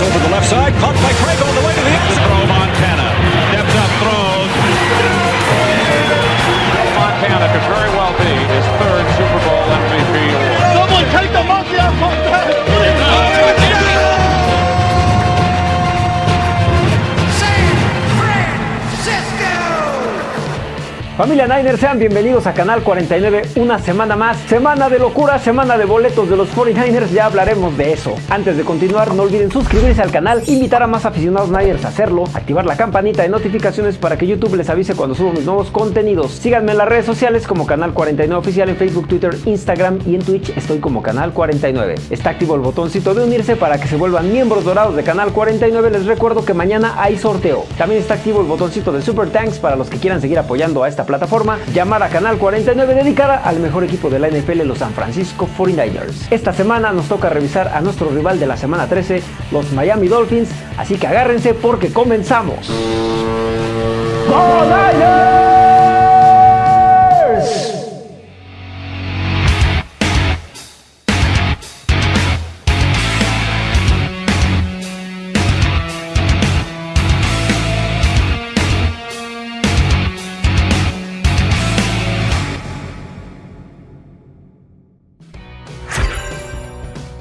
Over the left side, caught by Craig Familia Niners, sean bienvenidos a Canal 49, una semana más, semana de locura, semana de boletos de los 49ers, ya hablaremos de eso. Antes de continuar, no olviden suscribirse al canal, invitar a más aficionados Niners a hacerlo, activar la campanita de notificaciones para que YouTube les avise cuando subo mis nuevos contenidos. Síganme en las redes sociales como Canal 49 Oficial en Facebook, Twitter, Instagram y en Twitch estoy como Canal 49. Está activo el botoncito de unirse para que se vuelvan miembros dorados de Canal 49. Les recuerdo que mañana hay sorteo. También está activo el botoncito de Super Thanks para los que quieran seguir apoyando a esta plataforma llamada Canal 49 dedicada al mejor equipo de la NFL, los San Francisco 49ers. Esta semana nos toca revisar a nuestro rival de la semana 13, los Miami Dolphins, así que agárrense porque comenzamos.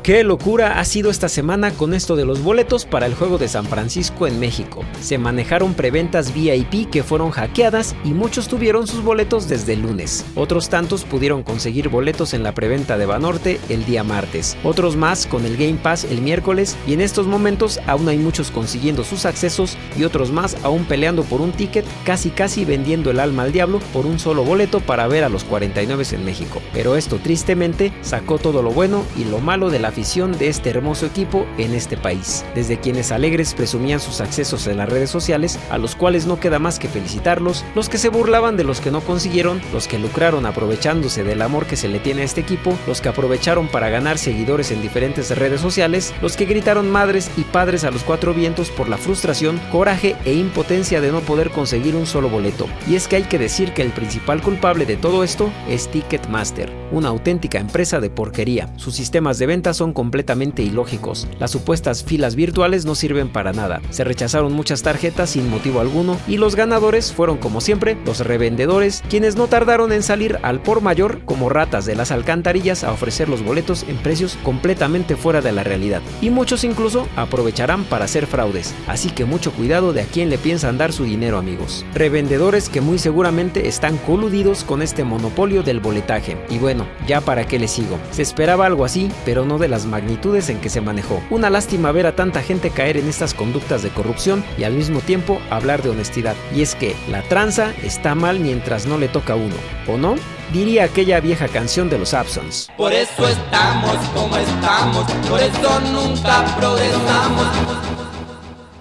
Qué locura ha sido esta semana con esto de los boletos para el juego de San Francisco en México. Se manejaron preventas VIP que fueron hackeadas y muchos tuvieron sus boletos desde el lunes. Otros tantos pudieron conseguir boletos en la preventa de Banorte el día martes. Otros más con el Game Pass el miércoles y en estos momentos aún hay muchos consiguiendo sus accesos y otros más aún peleando por un ticket, casi casi vendiendo el alma al diablo por un solo boleto para ver a los 49 en México. Pero esto tristemente sacó todo lo bueno y lo malo de la de este hermoso equipo en este país. Desde quienes alegres presumían sus accesos en las redes sociales, a los cuales no queda más que felicitarlos, los que se burlaban de los que no consiguieron, los que lucraron aprovechándose del amor que se le tiene a este equipo, los que aprovecharon para ganar seguidores en diferentes redes sociales, los que gritaron madres y padres a los cuatro vientos por la frustración, coraje e impotencia de no poder conseguir un solo boleto. Y es que hay que decir que el principal culpable de todo esto es Ticketmaster, una auténtica empresa de porquería. Sus sistemas de venta son completamente ilógicos. Las supuestas filas virtuales no sirven para nada. Se rechazaron muchas tarjetas sin motivo alguno y los ganadores fueron como siempre los revendedores, quienes no tardaron en salir al por mayor como ratas de las alcantarillas a ofrecer los boletos en precios completamente fuera de la realidad. Y muchos incluso aprovecharán para hacer fraudes, así que mucho cuidado de a quién le piensan dar su dinero amigos. Revendedores que muy seguramente están coludidos con este monopolio del boletaje. Y bueno, ya para qué les sigo. Se esperaba algo así, pero no de la magnitudes en que se manejó. Una lástima ver a tanta gente caer en estas conductas de corrupción y al mismo tiempo hablar de honestidad. Y es que la tranza está mal mientras no le toca a uno, ¿o no? Diría aquella vieja canción de los Absons. Por eso estamos como estamos, por eso nunca progresamos.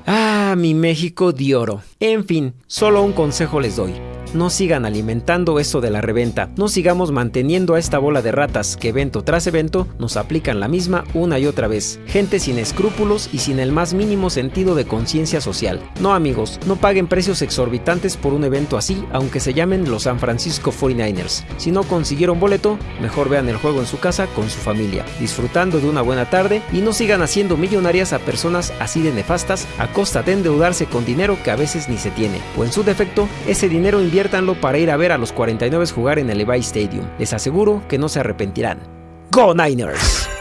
Ah, mi México de oro. En fin, solo un consejo les doy no sigan alimentando eso de la reventa, no sigamos manteniendo a esta bola de ratas que evento tras evento nos aplican la misma una y otra vez. Gente sin escrúpulos y sin el más mínimo sentido de conciencia social. No amigos, no paguen precios exorbitantes por un evento así, aunque se llamen los San Francisco 49ers. Si no consiguieron boleto, mejor vean el juego en su casa con su familia, disfrutando de una buena tarde y no sigan haciendo millonarias a personas así de nefastas a costa de endeudarse con dinero que a veces ni se tiene. O en su defecto, ese dinero invierte para ir a ver a los 49 jugar en el Levi Stadium. Les aseguro que no se arrepentirán. ¡Go Niners!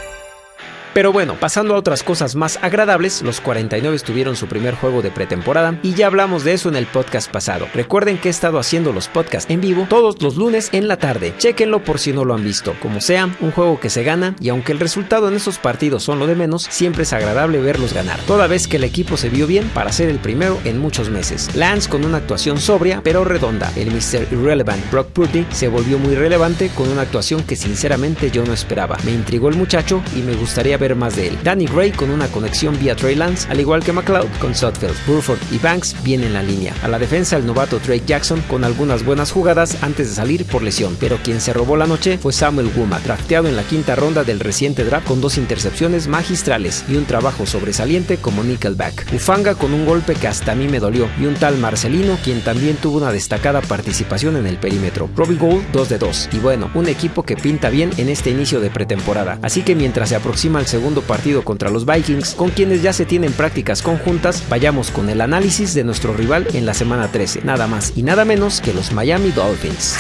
Pero bueno, pasando a otras cosas más agradables, los 49 tuvieron su primer juego de pretemporada y ya hablamos de eso en el podcast pasado. Recuerden que he estado haciendo los podcasts en vivo todos los lunes en la tarde. Chequenlo por si no lo han visto. Como sea, un juego que se gana y aunque el resultado en esos partidos son lo de menos, siempre es agradable verlos ganar. Toda vez que el equipo se vio bien para ser el primero en muchos meses. Lance con una actuación sobria pero redonda. El Mr. Irrelevant Brock Purdy se volvió muy relevante con una actuación que sinceramente yo no esperaba. Me intrigó el muchacho y me gustaría ver más de él. Danny Gray con una conexión vía Trey Lance, al igual que McLeod con Sutfield. Burford y Banks vienen en la línea. A la defensa el novato Drake Jackson con algunas buenas jugadas antes de salir por lesión, pero quien se robó la noche fue Samuel Guma, drafteado en la quinta ronda del reciente draft con dos intercepciones magistrales y un trabajo sobresaliente como nickelback. Ufanga con un golpe que hasta a mí me dolió y un tal Marcelino quien también tuvo una destacada participación en el perímetro. Robbie Gould 2 de 2 y bueno, un equipo que pinta bien en este inicio de pretemporada. Así que mientras se aproxima el segundo partido contra los Vikings, con quienes ya se tienen prácticas conjuntas, vayamos con el análisis de nuestro rival en la semana 13, nada más y nada menos que los Miami Dolphins.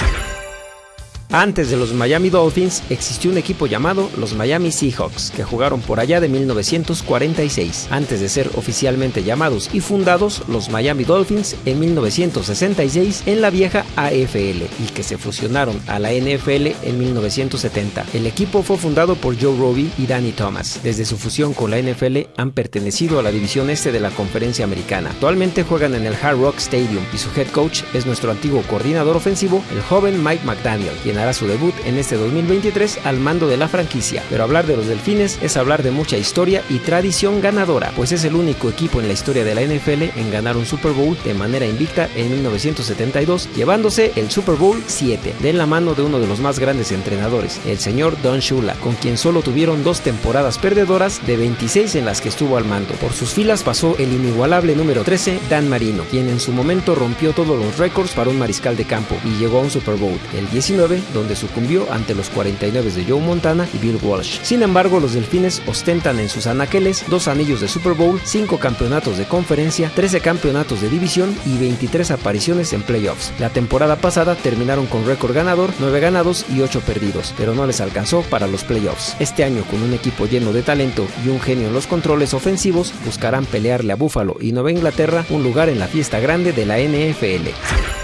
Antes de los Miami Dolphins existió un equipo llamado los Miami Seahawks, que jugaron por allá de 1946, antes de ser oficialmente llamados y fundados los Miami Dolphins en 1966 en la vieja AFL y que se fusionaron a la NFL en 1970. El equipo fue fundado por Joe Robbie y Danny Thomas. Desde su fusión con la NFL han pertenecido a la división este de la conferencia americana. Actualmente juegan en el Hard Rock Stadium y su head coach es nuestro antiguo coordinador ofensivo, el joven Mike McDaniel, quien su debut en este 2023 al mando de la franquicia. Pero hablar de los Delfines es hablar de mucha historia y tradición ganadora, pues es el único equipo en la historia de la NFL en ganar un Super Bowl de manera invicta en 1972, llevándose el Super Bowl 7 de la mano de uno de los más grandes entrenadores, el señor Don Shula, con quien solo tuvieron dos temporadas perdedoras de 26 en las que estuvo al mando. Por sus filas pasó el inigualable número 13, Dan Marino, quien en su momento rompió todos los récords para un mariscal de campo y llegó a un Super Bowl, el 19 donde sucumbió ante los 49 de Joe Montana y Bill Walsh. Sin embargo, los Delfines ostentan en sus anaqueles dos anillos de Super Bowl, 5 campeonatos de conferencia, 13 campeonatos de división y 23 apariciones en playoffs. La temporada pasada terminaron con récord ganador, 9 ganados y 8 perdidos, pero no les alcanzó para los playoffs. Este año, con un equipo lleno de talento y un genio en los controles ofensivos, buscarán pelearle a Buffalo y Nueva Inglaterra un lugar en la fiesta grande de la NFL.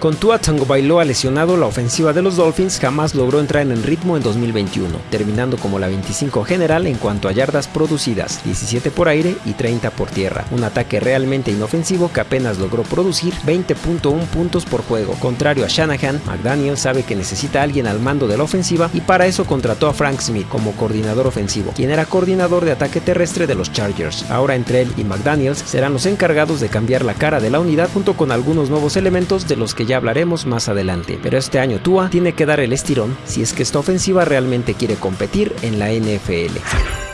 Con Tua Tagovailoa lesionado, la ofensiva de los Dolphins jamás logró entrar en ritmo en 2021, terminando como la 25 general en cuanto a yardas producidas, 17 por aire y 30 por tierra. Un ataque realmente inofensivo que apenas logró producir 20.1 puntos por juego. Contrario a Shanahan, McDaniel sabe que necesita a alguien al mando de la ofensiva y para eso contrató a Frank Smith como coordinador ofensivo, quien era coordinador de ataque terrestre de los Chargers. Ahora entre él y McDaniels serán los encargados de cambiar la cara de la unidad junto con algunos nuevos elementos de los que ya hablaremos más adelante. Pero este año Tua tiene que dar el estirón si es que esta ofensiva realmente quiere competir en la NFL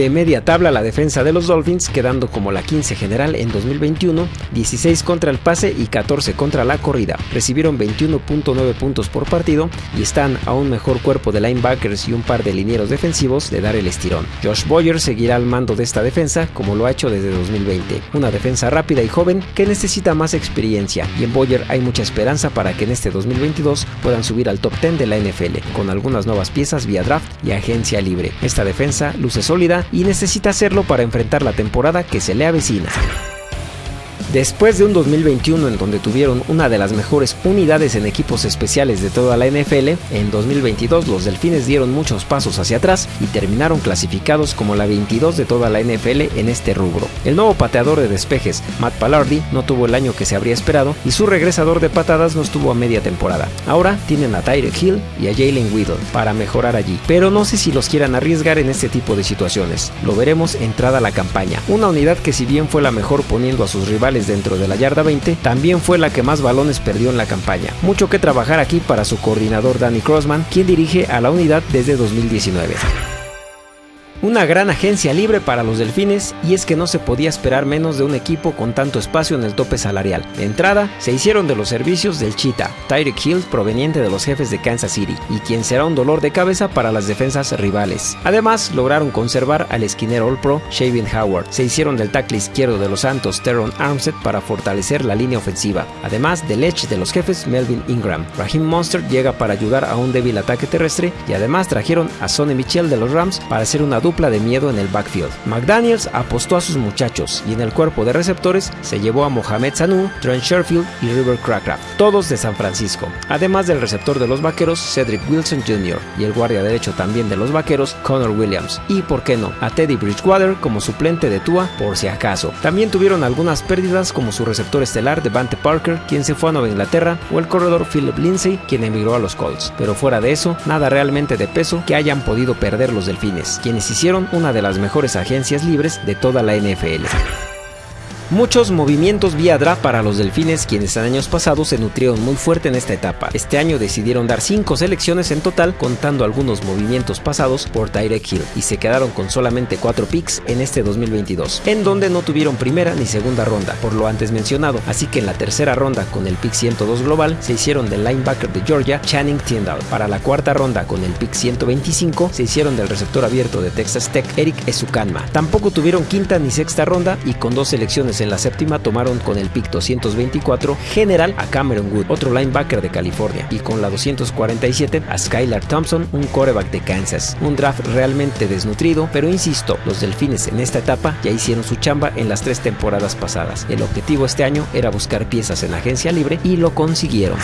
de media tabla la defensa de los Dolphins, quedando como la 15 general en 2021, 16 contra el pase y 14 contra la corrida. Recibieron 21.9 puntos por partido y están a un mejor cuerpo de linebackers y un par de linieros defensivos de dar el estirón. Josh Boyer seguirá al mando de esta defensa como lo ha hecho desde 2020, una defensa rápida y joven que necesita más experiencia y en Boyer hay mucha esperanza para que en este 2022 puedan subir al top 10 de la NFL con algunas nuevas piezas vía draft y agencia libre. Esta defensa luce sólida y necesita hacerlo para enfrentar la temporada que se le avecina. Después de un 2021 en donde tuvieron una de las mejores unidades en equipos especiales de toda la NFL, en 2022 los Delfines dieron muchos pasos hacia atrás y terminaron clasificados como la 22 de toda la NFL en este rubro. El nuevo pateador de despejes, Matt Pallardi, no tuvo el año que se habría esperado y su regresador de patadas no estuvo a media temporada. Ahora tienen a Tyreek Hill y a Jalen Whittle para mejorar allí, pero no sé si los quieran arriesgar en este tipo de situaciones. Lo veremos entrada la campaña. Una unidad que si bien fue la mejor poniendo a sus rivales dentro de la yarda 20, también fue la que más balones perdió en la campaña. Mucho que trabajar aquí para su coordinador Danny Crossman, quien dirige a la unidad desde 2019. Una gran agencia libre para los delfines y es que no se podía esperar menos de un equipo con tanto espacio en el tope salarial. De entrada, se hicieron de los servicios del Cheetah, Tyreek Hill proveniente de los jefes de Kansas City y quien será un dolor de cabeza para las defensas rivales. Además, lograron conservar al esquinero All Pro Shavin Howard. Se hicieron del tackle izquierdo de los Santos Teron Armstead para fortalecer la línea ofensiva. Además del edge de los jefes Melvin Ingram. Raheem Monster llega para ayudar a un débil ataque terrestre y además trajeron a Sonny Michel de los Rams para hacer una de miedo en el backfield. McDaniels apostó a sus muchachos y en el cuerpo de receptores se llevó a Mohamed Sanu, Trent Sherfield y River Crackraft, todos de San Francisco, además del receptor de los vaqueros Cedric Wilson Jr. y el guardia derecho también de los vaqueros Connor Williams y, por qué no, a Teddy Bridgewater como suplente de Tua por si acaso. También tuvieron algunas pérdidas como su receptor estelar Devante Parker, quien se fue a Nueva Inglaterra, o el corredor Philip Lindsay, quien emigró a los Colts. Pero fuera de eso, nada realmente de peso que hayan podido perder los delfines, quienes hicieron una de las mejores agencias libres de toda la NFL. Muchos movimientos vía draft para los delfines quienes en años pasados se nutrieron muy fuerte en esta etapa. Este año decidieron dar 5 selecciones en total contando algunos movimientos pasados por Tyrek Hill y se quedaron con solamente 4 picks en este 2022, en donde no tuvieron primera ni segunda ronda, por lo antes mencionado, así que en la tercera ronda con el pick 102 global se hicieron del linebacker de Georgia, Channing Tyndall. Para la cuarta ronda con el pick 125 se hicieron del receptor abierto de Texas Tech, Eric Esukanma. Tampoco tuvieron quinta ni sexta ronda y con dos selecciones en la séptima tomaron con el pick 224 general a Cameron Wood, otro linebacker de California, y con la 247 a Skylar Thompson, un coreback de Kansas. Un draft realmente desnutrido, pero insisto, los delfines en esta etapa ya hicieron su chamba en las tres temporadas pasadas. El objetivo este año era buscar piezas en agencia libre y lo consiguieron.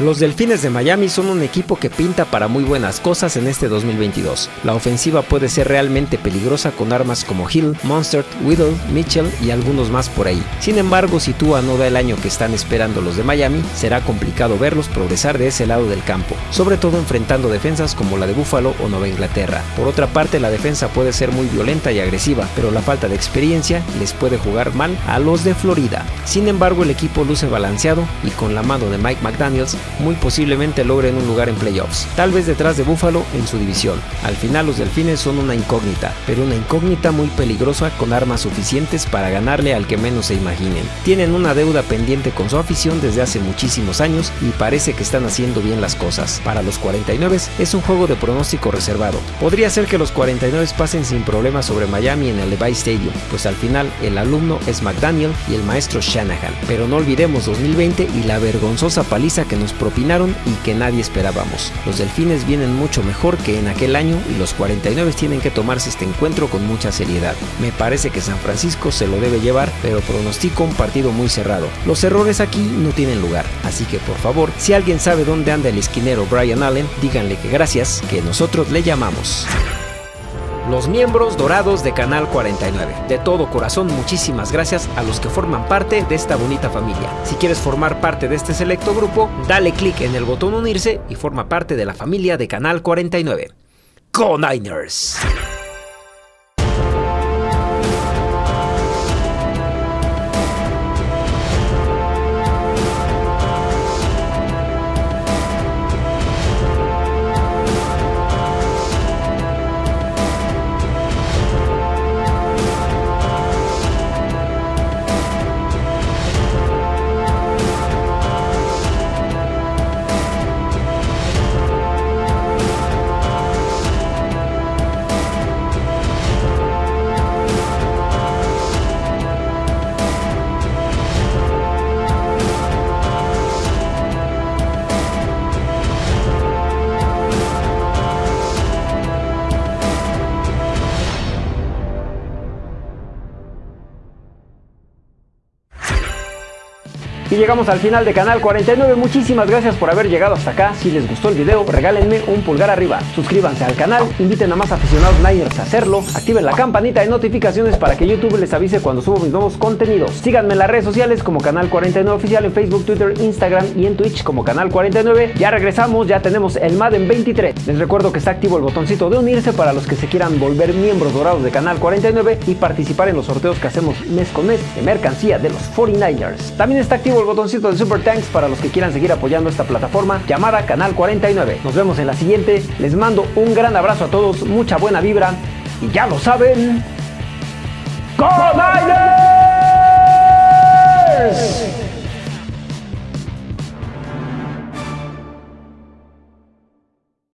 Los Delfines de Miami son un equipo que pinta para muy buenas cosas en este 2022. La ofensiva puede ser realmente peligrosa con armas como Hill, Monster, Whittle, Mitchell y algunos más por ahí. Sin embargo, si Tua no da el año que están esperando los de Miami, será complicado verlos progresar de ese lado del campo, sobre todo enfrentando defensas como la de Buffalo o Nueva Inglaterra. Por otra parte, la defensa puede ser muy violenta y agresiva, pero la falta de experiencia les puede jugar mal a los de Florida. Sin embargo, el equipo luce balanceado y con la mano de Mike McDaniels muy posiblemente logren un lugar en playoffs, tal vez detrás de Buffalo en su división. Al final los delfines son una incógnita, pero una incógnita muy peligrosa con armas suficientes para ganarle al que menos se imaginen. Tienen una deuda pendiente con su afición desde hace muchísimos años y parece que están haciendo bien las cosas. Para los 49 es un juego de pronóstico reservado. Podría ser que los 49 pasen sin problemas sobre Miami en el Levi Stadium, pues al final el alumno es McDaniel y el maestro Shanahan. Pero no olvidemos 2020 y la vergonzosa paliza que nos propinaron y que nadie esperábamos. Los delfines vienen mucho mejor que en aquel año y los 49 tienen que tomarse este encuentro con mucha seriedad. Me parece que San Francisco se lo debe llevar, pero pronostico un partido muy cerrado. Los errores aquí no tienen lugar, así que por favor, si alguien sabe dónde anda el esquinero Brian Allen, díganle que gracias, que nosotros le llamamos los miembros dorados de Canal 49. De todo corazón, muchísimas gracias a los que forman parte de esta bonita familia. Si quieres formar parte de este selecto grupo, dale clic en el botón unirse y forma parte de la familia de Canal 49. ¡Go Niners! Llegamos al final de Canal 49. Muchísimas gracias por haber llegado hasta acá. Si les gustó el video, regálenme un pulgar arriba. Suscríbanse al canal, inviten a más aficionados Niners a hacerlo, activen la campanita de notificaciones para que YouTube les avise cuando subo mis nuevos contenidos. Síganme en las redes sociales como Canal 49 Oficial en Facebook, Twitter, Instagram y en Twitch como Canal 49. Ya regresamos, ya tenemos el Madden 23. Les recuerdo que está activo el botoncito de unirse para los que se quieran volver miembros dorados de Canal 49 y participar en los sorteos que hacemos mes con mes de mercancía de los 49ers. También está activo el botoncito de Super Thanks para los que quieran seguir apoyando esta plataforma llamada Canal 49. Nos vemos en la siguiente. Les mando un gran abrazo a todos, mucha buena vibra y ya lo saben.